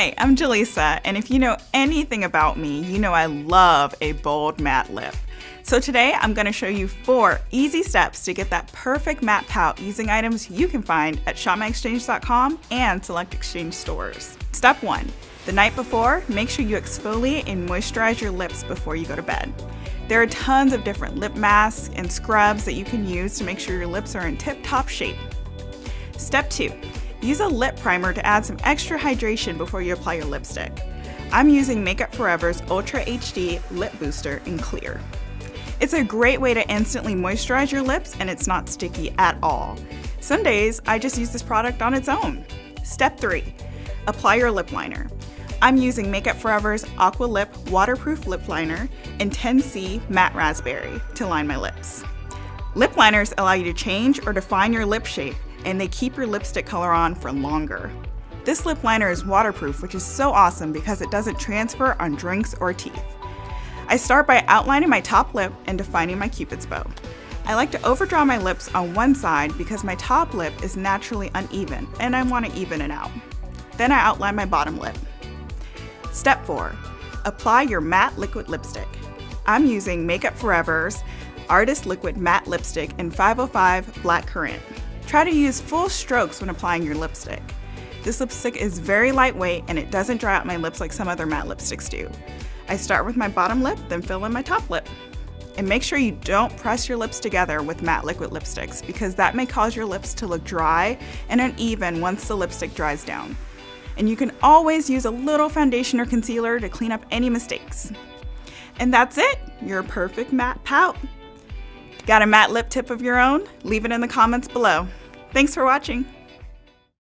Hi, I'm Jaleesa, and if you know anything about me, you know I love a bold matte lip. So today I'm going to show you four easy steps to get that perfect matte pout using items you can find at shopmyexchange.com and select exchange stores. Step one, the night before, make sure you exfoliate and moisturize your lips before you go to bed. There are tons of different lip masks and scrubs that you can use to make sure your lips are in tip-top shape. Step two, Use a lip primer to add some extra hydration before you apply your lipstick. I'm using Makeup Forever's Ultra HD Lip Booster in Clear. It's a great way to instantly moisturize your lips and it's not sticky at all. Some days, I just use this product on its own. Step 3. Apply your lip liner. I'm using Makeup Forever's Aqua Lip Waterproof Lip Liner in 10C Matte Raspberry to line my lips. Lip liners allow you to change or define your lip shape and they keep your lipstick color on for longer. This lip liner is waterproof, which is so awesome because it doesn't transfer on drinks or teeth. I start by outlining my top lip and defining my cupid's bow. I like to overdraw my lips on one side because my top lip is naturally uneven and I want to even it out. Then I outline my bottom lip. Step 4. Apply your matte liquid lipstick. I'm using Makeup Forever's Artist Liquid Matte Lipstick in 505 Black Currant. Try to use full strokes when applying your lipstick. This lipstick is very lightweight and it doesn't dry out my lips like some other matte lipsticks do. I start with my bottom lip, then fill in my top lip. And make sure you don't press your lips together with matte liquid lipsticks because that may cause your lips to look dry and uneven once the lipstick dries down. And you can always use a little foundation or concealer to clean up any mistakes. And that's it, your perfect matte pout. Got a matte lip tip of your own? Leave it in the comments below. Thanks for watching.